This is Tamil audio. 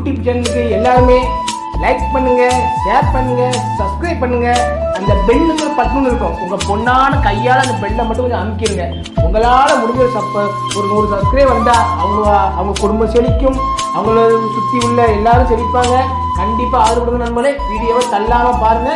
யூடியூப் சேனலுக்கு எல்லாருமே லைக் பண்ணுங்க ஷேர் பண்ணுங்க சப்ஸ்கிரைப் பண்ணுங்க. அந்த பெல்லுங்கிற பட்டுன்னு இருக்கும். உங்க பொண்ணான கையால அந்த பெல்லை மட்டும் கொஞ்சம் அமுக்கிடுங்க உங்களால முடிஞ்ச சப்ப ஒரு நூறு சப்ஸ்கிரைப் வந்தா அவங்க அவங்க குடும்பம் செழிக்கும். அவங்கள சுத்தி உள்ள எல்லாரும் செழிப்பாங்க. கண்டிப்பா ஆதரவு கொடுங்க நண்பர்களே வீடியோவை தள்ளாம பாருங்க.